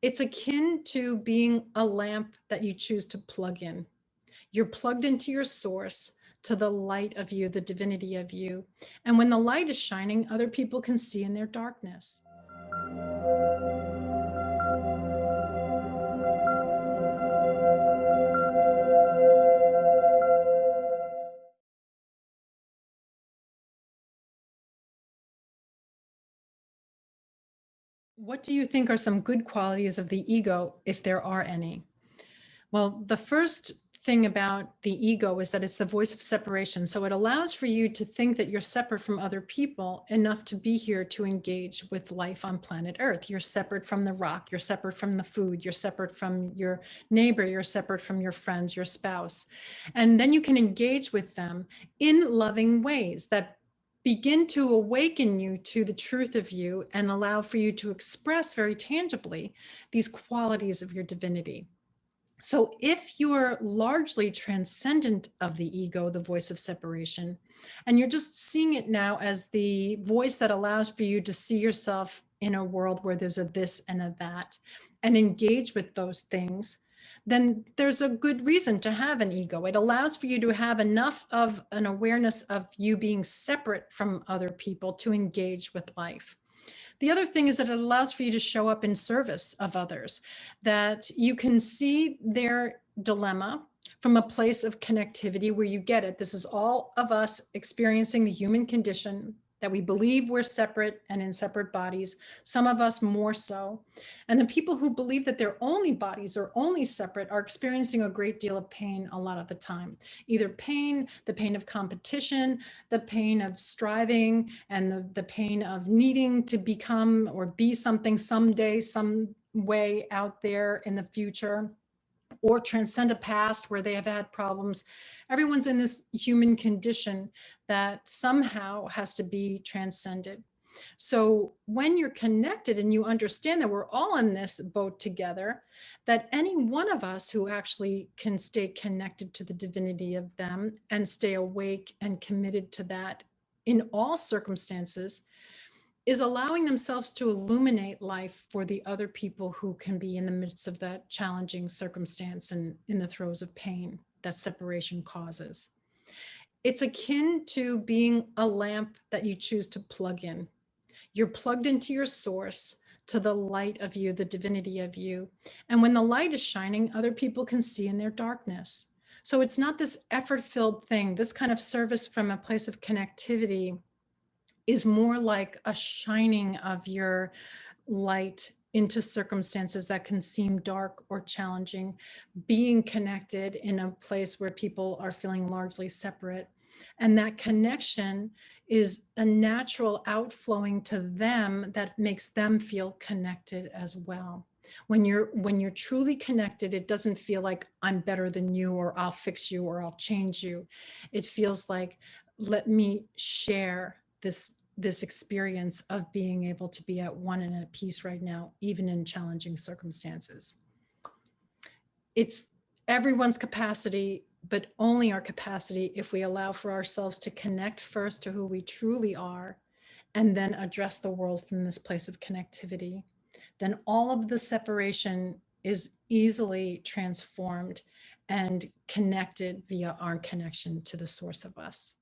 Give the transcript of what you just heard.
It's akin to being a lamp that you choose to plug in. You're plugged into your source, to the light of you, the divinity of you. And when the light is shining, other people can see in their darkness. What do you think are some good qualities of the ego, if there are any? Well, the first thing about the ego is that it's the voice of separation. So it allows for you to think that you're separate from other people enough to be here to engage with life on planet Earth. You're separate from the rock, you're separate from the food, you're separate from your neighbor, you're separate from your friends, your spouse. And then you can engage with them in loving ways that begin to awaken you to the truth of you and allow for you to express very tangibly these qualities of your divinity. So if you're largely transcendent of the ego, the voice of separation, and you're just seeing it now as the voice that allows for you to see yourself in a world where there's a this and a that, and engage with those things, then there's a good reason to have an ego. It allows for you to have enough of an awareness of you being separate from other people to engage with life. The other thing is that it allows for you to show up in service of others, that you can see their dilemma from a place of connectivity where you get it. This is all of us experiencing the human condition that we believe we're separate and in separate bodies, some of us more so. And the people who believe that their only bodies are only separate are experiencing a great deal of pain a lot of the time. Either pain, the pain of competition, the pain of striving, and the, the pain of needing to become or be something someday, some way out there in the future or transcend a past where they have had problems. Everyone's in this human condition that somehow has to be transcended. So when you're connected and you understand that we're all in this boat together, that any one of us who actually can stay connected to the divinity of them and stay awake and committed to that in all circumstances is allowing themselves to illuminate life for the other people who can be in the midst of that challenging circumstance and in the throes of pain that separation causes. It's akin to being a lamp that you choose to plug in. You're plugged into your source to the light of you, the divinity of you. And when the light is shining, other people can see in their darkness. So it's not this effort filled thing, this kind of service from a place of connectivity is more like a shining of your light into circumstances that can seem dark or challenging, being connected in a place where people are feeling largely separate. And that connection is a natural outflowing to them that makes them feel connected as well. When you're when you're truly connected, it doesn't feel like I'm better than you or I'll fix you or I'll change you. It feels like let me share this this experience of being able to be at one and at peace right now, even in challenging circumstances. It's everyone's capacity, but only our capacity if we allow for ourselves to connect first to who we truly are, and then address the world from this place of connectivity. Then all of the separation is easily transformed and connected via our connection to the source of us.